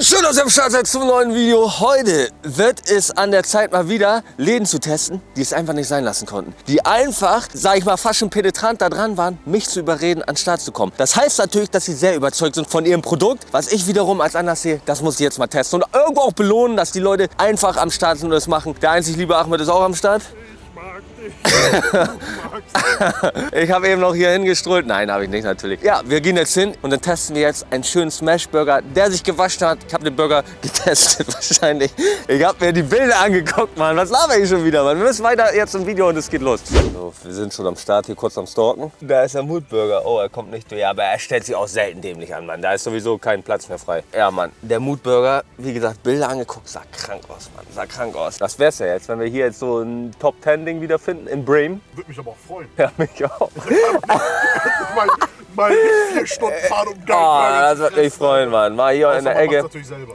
Und schön, dass ihr am Start seid zum neuen Video. Heute wird es an der Zeit mal wieder Läden zu testen, die es einfach nicht sein lassen konnten. Die einfach, sag ich mal, fast schon penetrant da dran waren, mich zu überreden, an den Start zu kommen. Das heißt natürlich, dass sie sehr überzeugt sind von ihrem Produkt. Was ich wiederum als anders sehe, das muss ich jetzt mal testen. Und irgendwo auch belohnen, dass die Leute einfach am Start sind und das machen. Der einzig liebe Ahmed ist auch am Start. ich habe eben noch hier hingestrollt. Nein, habe ich nicht natürlich. Ja, wir gehen jetzt hin und dann testen wir jetzt einen schönen Smash-Burger, der sich gewaschen hat. Ich habe den Burger getestet wahrscheinlich. Ich habe mir die Bilder angeguckt, Mann. Was laber ich schon wieder, Mann? Wir müssen weiter jetzt im Video und es geht los. So, wir sind schon am Start, hier kurz am Stalken. Da ist der Moodburger. Oh, er kommt nicht durch. Aber er stellt sich auch selten dämlich an, Mann. Da ist sowieso kein Platz mehr frei. Ja, Mann. Der Moodburger, wie gesagt, Bilder angeguckt, sah krank aus, Mann. Sah krank aus. Das wär's ja jetzt, wenn wir hier jetzt so ein Top-10-Ding wiederfinden in Bremen. Würde mich aber auch freuen. Ja, mich auch. mal, mal vier Stunden fahren um Oh, geil. das würde mich freuen, Mann. Mal hier in der Ecke. natürlich selber.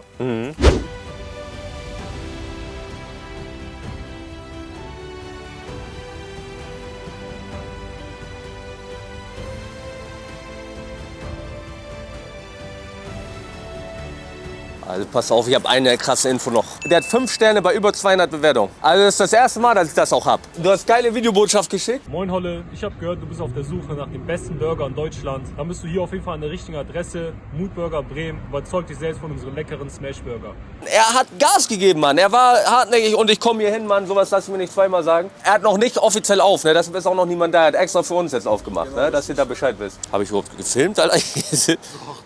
Also pass auf, ich habe eine krasse Info noch. Der hat fünf Sterne bei über 200 Bewertungen. Also das ist das erste Mal, dass ich das auch habe. Du hast geile Videobotschaft geschickt. Moin Holle, ich habe gehört, du bist auf der Suche nach dem besten Burger in Deutschland. Dann bist du hier auf jeden Fall an der richtigen Adresse. Moodburger Bremen. Überzeug dich selbst von unserem leckeren Smashburger. Er hat Gas gegeben, Mann. Er war hartnäckig und ich komme hier hin, Mann. Sowas lassen wir nicht zweimal sagen. Er hat noch nicht offiziell auf, ne? Das ist auch noch niemand da. Er hat extra für uns jetzt aufgemacht, ne? Dass ihr da Bescheid wisst. Habe ich überhaupt gefilmt, Alter?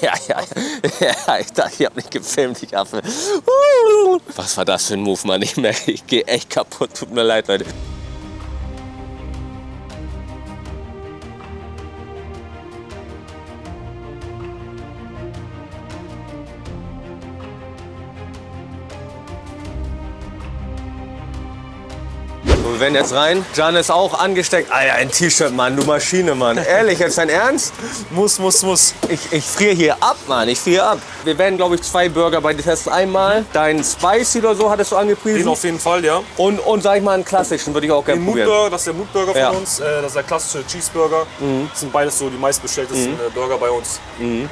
ja, ja, ja, ich dachte, ich habe nicht gefilmt, ich Affe. Was war das für ein Move, Mann? Ich merke, ich gehe echt kaputt. Tut mir leid, Leute. So, wir werden jetzt rein. Jan ist auch angesteckt. Alter, ein T-Shirt, Mann, du Maschine, Mann. Ehrlich, jetzt dein Ernst? Muss, muss, muss. Ich, ich friere hier ab, Mann. Ich friere ab. Wir werden, glaube ich, zwei Burger bei dir testen. Einmal dein Spicy oder so hattest du angepriesen. Den auf jeden Fall, ja. Und, und sag ich mal, einen klassischen würde ich auch gerne probieren. Moodburger, das ist der Moodburger von Ja. Mhm. uns. Äh, das ist der klassische Cheeseburger. Das sind beides so die meistbestelltesten äh, Burger bei uns. Und äh,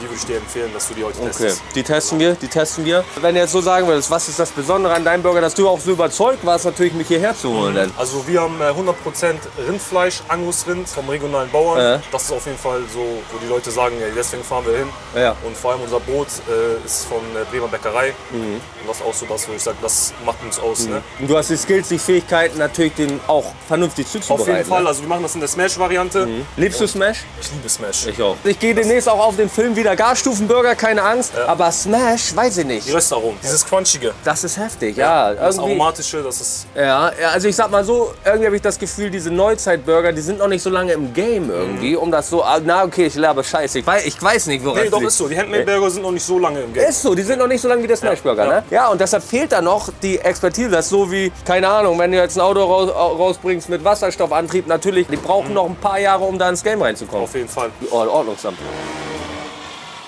die würde ich dir empfehlen, dass du die heute Okay, testest. die testen wir, die testen wir. Wenn du jetzt so sagen würdest, was ist das Besondere an deinem Burger, dass du auch so überzeugt warst, natürlich mich hierher zu holen. Denn. Also wir haben äh, 100% Rindfleisch, Angusrind vom regionalen Bauern. Ja. Das ist auf jeden Fall so, wo die Leute sagen, deswegen fahren wir hin. Ja. Und vor allem unser Brot äh, ist von äh, Bremer Bäckerei. Mhm. Und das ist auch so das, wo ich sage, das macht uns aus. Ne? Und du hast die Skills, die Fähigkeiten, natürlich den auch vernünftig zuzubereiten. Auf jeden Fall, Ne? also wir machen das in der Smash-Variante. Liebst du Smash? Ich liebe Smash. Ich auch. Ich gehe demnächst auch auf den Film wieder Garstufenburger, keine Angst. Aber Smash, weiß ich nicht. Die Röstaromen, dieses Crunchige, Das ist heftig, ja. das irgendwie, Aromatische, das ist ja, ja, also ich sag mal so, irgendwie habe ich das Gefühl, diese Neuzeit-Burger, die sind noch nicht so lange im Game irgendwie, um das so, ah, na okay, ich laber Scheiße, ich weiß, ich weiß nicht, woran Nee, es doch ist so. Die Handmade-Burger sind noch nicht so lange im Game. Ist so, die sind noch nicht so lange wie der Smashburger, ja. ne? Ja, und deshalb fehlt da noch die Expertise. Das ist so wie, keine Ahnung, wenn du jetzt ein Auto raus, rausbringst mit Wasserstoffantrieb, natürlich, die brauchen noch ein paar Jahre, um da ins Game reinzukommen. Auf jeden Fall. Oh, Ordnungsamt.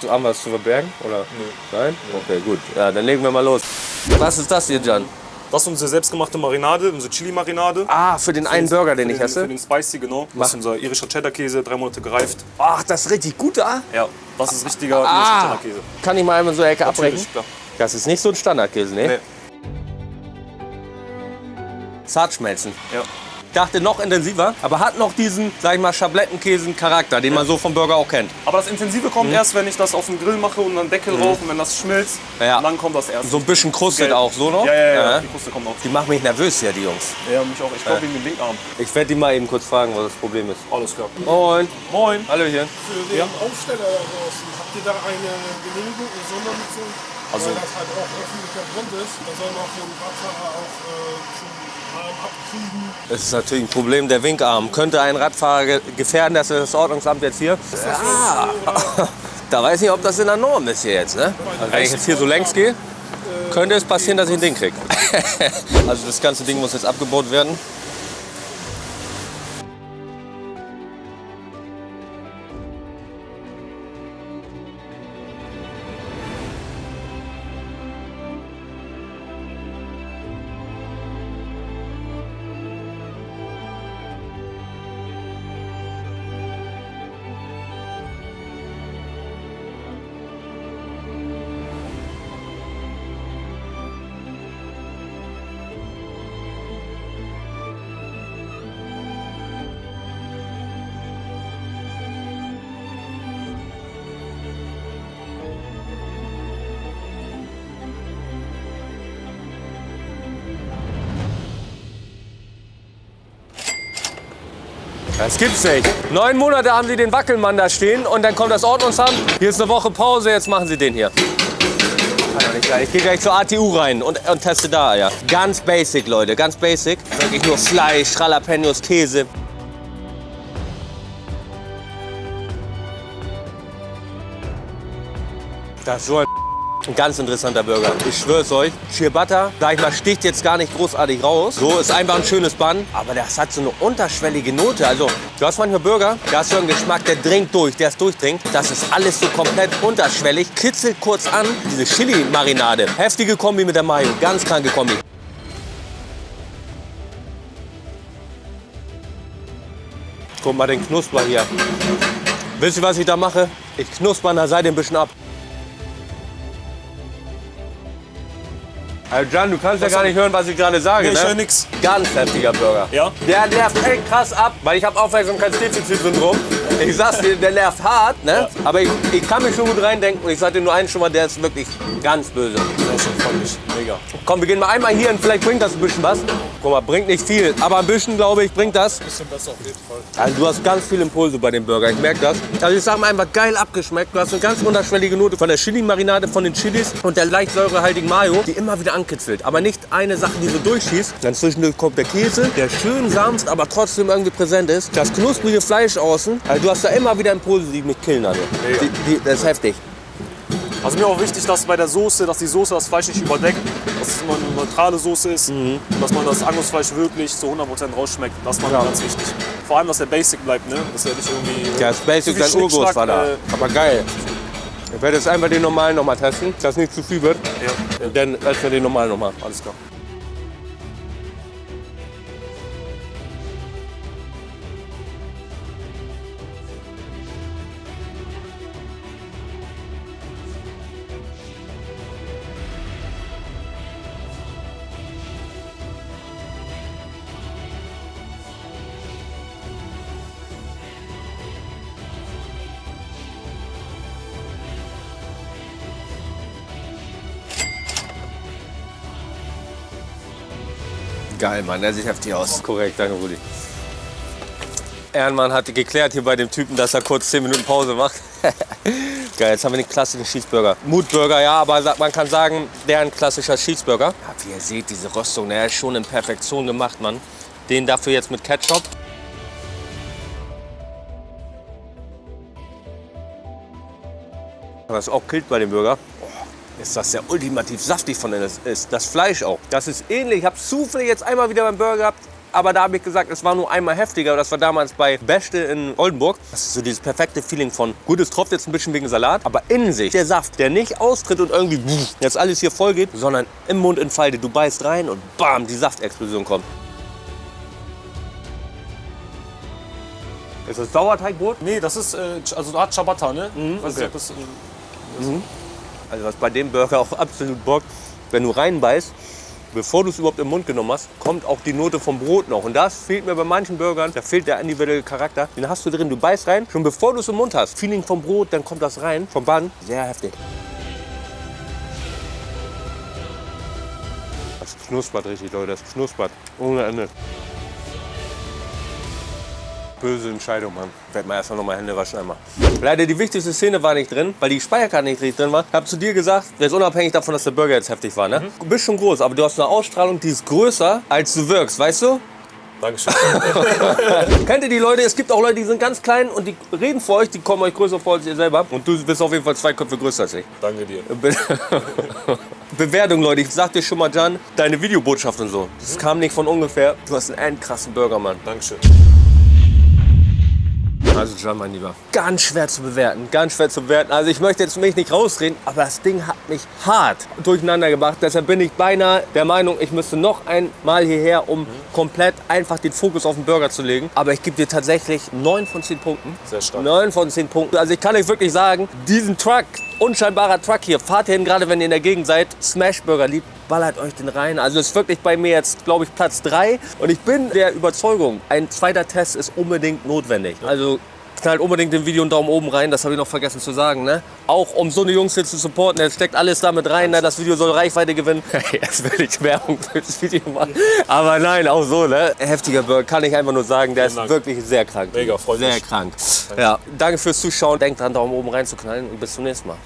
Haben wir was zu verbergen? Oder? Nein? Okay, gut. Ja, dann legen wir mal los. Was ist das hier, Jan? Das ist unsere selbstgemachte Marinade, unsere Chili-Marinade. Ah, für den einen Burger, den ich Für esse? den Spicy, genau. Das ist unser irischer Cheddar-Käse, drei Monate gereift. Ach, das ist richtig gut, ah? Ja, das ist richtiger irischer Ah, Cheddar-Käse. kann ich mal einmal so eine Ecke abbrechen? Natürlich, klar. Das ist nicht so ein Standardkäse, ne? Nee. Zart schmelzen. Ja. Ich dachte noch intensiver, aber hat noch diesen, sag ich mal, Schablettenkäsen-Charakter, den man so vom Burger auch kennt. Aber das Intensive kommt erst, wenn ich das auf den Grill mache und dann Deckel rauf und wenn das schmilzt, Mhm. Ja. dann kommt das erst. So ein bisschen krustet auch, so noch? Ja, ja, ja, die Kruste kommt auch. Die machen mich nervös hier, die Jungs. Ja, mich auch. Ich glaube wegen dem Winkarm. Ich werde die mal eben kurz fragen, was das Problem ist. Alles klar. Moin. Moin. Hallöchen. Für den Aufsteller da draußen, habt ihr da eine Genehmigung, eine Sondernutzung? Also- Weil das halt auch öffentlicher Grund ist. Da soll noch so ein Radfahrer auch äh, schon Arm abkriegen. Es ist natürlich ein Problem, der Winkarm. Könnte ein Radfahrer ge- gefährden, dass das Ordnungsamt jetzt hier. Ja. Da weiß ich nicht, ob das in der Norm ist hier jetzt, ne? Also wenn ich jetzt hier so längs gehe, könnte es passieren, dass ich ein Ding kriege. Also das ganze Ding muss jetzt abgebaut werden. Das gibt's nicht. Neun Monate haben sie den Wackelmann da stehen und dann kommt das Ordnungsamt. Hier ist eine Woche Pause, jetzt machen sie den hier. Ich gehe gleich zur ATU rein und, und teste da, ja. Ganz basic, Leute, ganz basic. Wirklich nur Fleisch, Jalapenos, Käse. Das ist so ein ein ganz interessanter Burger. Ich schwör's euch. Ciabatta, sag ich mal, sticht jetzt gar nicht großartig raus. So ist einfach ein schönes Bun. Aber das hat so eine unterschwellige Note. Also, du hast manchmal Burger, da hast du einen Geschmack, der dringt durch, der es durchdringt. Das ist alles so komplett unterschwellig. Kitzelt kurz an. Diese Chili-Marinade. Heftige Kombi mit der Mayo. Ganz kranke Kombi. Guck mal den Knusper hier. Wisst ihr, was ich da mache? Ich knusper an der Seite ein bisschen ab. Also Jan, du kannst ja gar nicht hören, was ich gerade sage. Nee, ich ne? höre nix. Ganz heftiger Burger. Ja? Der nervt echt krass ab, weil ich habe Aufmerksamkeitsdefizitsyndrom. Ich sag's dir, der nervt hart, ne? Aber ich, ich kann mich schon gut reindenken. Und ich sag dir nur eins schon mal, der ist wirklich ganz böse. Ja, schon freut mich. Mega. Komm, wir gehen mal einmal hier und vielleicht bringt das ein bisschen was. Guck mal, bringt nicht viel, aber ein bisschen, glaube ich, bringt das. Bisschen besser auf jeden Fall. Also du hast ganz viele Impulse bei dem Burger, ich merke das. Also ich sag mal einfach geil abgeschmeckt. Du hast eine ganz unterschwellige Note von der Chili-Marinade, von den Chilis und der leicht säurehaltigen Mayo, die immer wieder ankitzelt. Aber nicht eine Sache, die so durchschießt. Dann zwischendurch kommt der Käse, der schön sanft, aber trotzdem irgendwie präsent ist. Das knusprige Fleisch außen. Also du hast da immer wieder Impulse, die mich killen, also. Die, die, das ist heftig. Also mir auch wichtig, dass bei der Soße, dass die Soße das Fleisch nicht überdeckt, dass es immer eine neutrale Soße ist, Mhm. dass man das Angusfleisch wirklich zu 100% rausschmeckt. Das ist mir ganz wichtig. Vor allem, dass der Basic bleibt, ne? Dass er nicht irgendwie... Ja, das Basic, dein Urgroß war da. äh, Aber geil. Ich werde jetzt einfach den normalen noch mal testen, dass nicht zu viel wird. Ja, dann essen wir den normalen noch mal. alles klar. Geil, Mann, der sieht heftig aus. Korrekt, danke, Rudi. Ehrenmann hat geklärt hier bei dem Typen, dass er kurz 10 Minuten Pause macht. Geil, jetzt haben wir den klassischen Cheeseburger. Mutburger, ja, aber man kann sagen, der ein klassischer Cheeseburger. Ja, wie ihr seht, diese Röstung, der ist schon in Perfektion gemacht, Mann. Den dafür jetzt mit Ketchup. Was auch killt bei dem Burger, ist das sehr ultimativ saftig von innen ist. Das Fleisch auch. Das ist ähnlich. Ich habe zufällig jetzt einmal wieder beim Burger gehabt. Aber da habe ich gesagt, es war nur einmal heftiger. Das war damals bei Beste in Oldenburg. Das ist so dieses perfekte Feeling von, gut, es tropft jetzt ein bisschen wegen Salat, aber in sich der Saft, der nicht austritt und irgendwie jetzt alles hier voll geht, sondern im Mund entfaltet. Du beißt rein und bam, die Saftexplosion kommt. Ist das Sauerteigbrot? Nee, das ist, äh, also da hat Ciabatta, ne? Mhm, Weiß okay. nicht, ob das, äh, Also was bei dem Burger auch absolut bockt, wenn du reinbeißt, bevor du es überhaupt im Mund genommen hast, kommt auch die Note vom Brot noch. Und das fehlt mir bei manchen Burgern, da fehlt der individuelle Charakter. Den hast du drin, du beißt rein, schon bevor du es im Mund hast. Feeling vom Brot, dann kommt das rein, vom Bann. Sehr heftig. Das knuspert richtig, Leute, das knuspert. Ohne Ende. Böse Entscheidung, Mann. Werd mal erstmal noch mal Hände waschen einmal. Leider die wichtigste Szene war nicht drin, weil die Speicherkarte nicht richtig drin war. Ich hab zu dir gesagt, jetzt unabhängig davon, dass der Burger jetzt heftig war, ne? Du bist schon groß, aber du hast eine Ausstrahlung, die ist größer, als du wirkst, weißt du? Dankeschön. Kennt ihr die Leute? Es gibt auch Leute, die sind ganz klein und die reden vor euch, die kommen euch größer vor als ihr selber. Und du bist auf jeden Fall zwei Köpfe größer als ich. Danke dir. Be Bewertung, Leute. Ich sag dir schon mal, Jan, deine Videobotschaft und so. Das kam nicht von ungefähr. Du hast einen endkrassen Burger, Mann. Dankeschön. Also John, mein Lieber, ganz schwer zu bewerten, ganz schwer zu bewerten. Also ich möchte jetzt mich nicht rausreden, aber das Ding hat mich hart durcheinander gebracht. Deshalb bin ich beinahe der Meinung, ich müsste noch einmal hierher, um komplett einfach den Fokus auf den Burger zu legen. Aber ich gebe dir tatsächlich 9 von 10 Punkten. Sehr stark. 9 von 10 Punkten. Also ich kann euch wirklich sagen, diesen Truck, unscheinbarer Truck hier, fahrt hin, gerade wenn ihr in der Gegend seid, Smashburger liebt, ballert euch den rein. Also ist wirklich bei mir jetzt, glaube ich, Platz 3. Und ich bin der Überzeugung, ein zweiter Test ist unbedingt notwendig. Also knallt unbedingt dem Video einen Daumen oben rein, das habe ich noch vergessen zu sagen. Ne? Auch um so eine Jungs hier zu supporten, jetzt steckt alles damit rein, ne? das Video soll Reichweite gewinnen. Jetzt will ich Werbung für das Video machen. Aber nein, auch so, ne? Heftiger Burger, kann ich einfach nur sagen, der ist Dank. wirklich sehr krank. Mega, freut Sehr mich. krank. Ja, danke fürs Zuschauen, denkt dran, Daumen oben rein zu knallen und bis zum nächsten Mal.